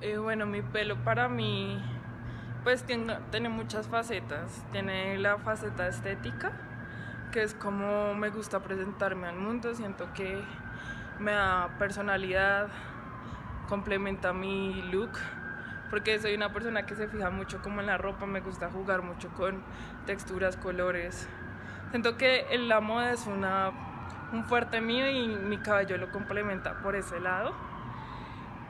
Eh, bueno, mi pelo para mí, pues tiene, muchas facetas. Tiene la faceta estética, que es como me gusta presentarme al mundo. Siento que me da personalidad, complementa mi look, porque soy una persona que se fija mucho como en la ropa, me gusta jugar mucho con texturas, colores. Siento que la moda es una, un fuerte mío y mi cabello lo complementa por ese lado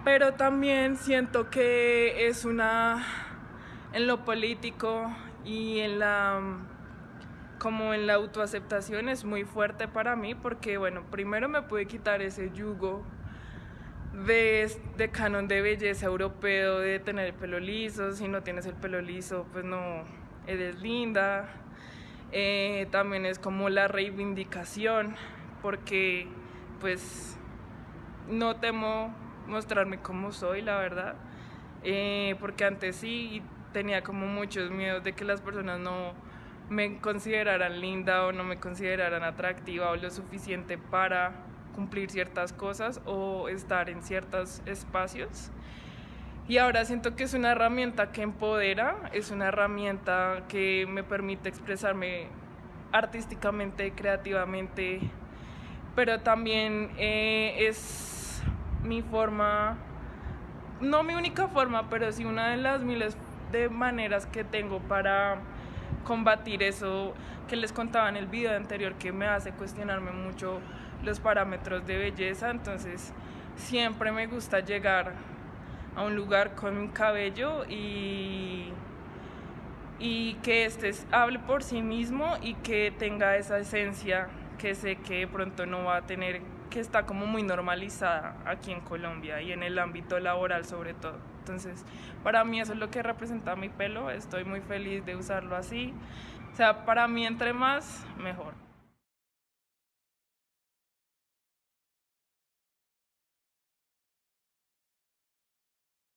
pero también siento que es una, en lo político y en la, como en la autoaceptación es muy fuerte para mí porque, bueno, primero me pude quitar ese yugo de, de canon de belleza europeo, de tener el pelo liso, si no tienes el pelo liso, pues no eres linda. Eh, también es como la reivindicación, porque pues no temo mostrarme como soy, la verdad. Eh, porque antes sí tenía como muchos miedos de que las personas no me consideraran linda o no me consideraran atractiva o lo suficiente para cumplir ciertas cosas o estar en ciertos espacios. Y ahora siento que es una herramienta que empodera, es una herramienta que me permite expresarme artísticamente, creativamente, pero también eh, es mi forma, no mi única forma, pero sí una de las miles de maneras que tengo para combatir eso que les contaba en el video anterior que me hace cuestionarme mucho los parámetros de belleza, entonces siempre me gusta llegar a un lugar con mi cabello y, y que este hable por sí mismo y que tenga esa esencia que sé que de pronto no va a tener, que está como muy normalizada aquí en Colombia y en el ámbito laboral sobre todo. Entonces, para mí eso es lo que representa mi pelo, estoy muy feliz de usarlo así. O sea, para mí entre más, mejor.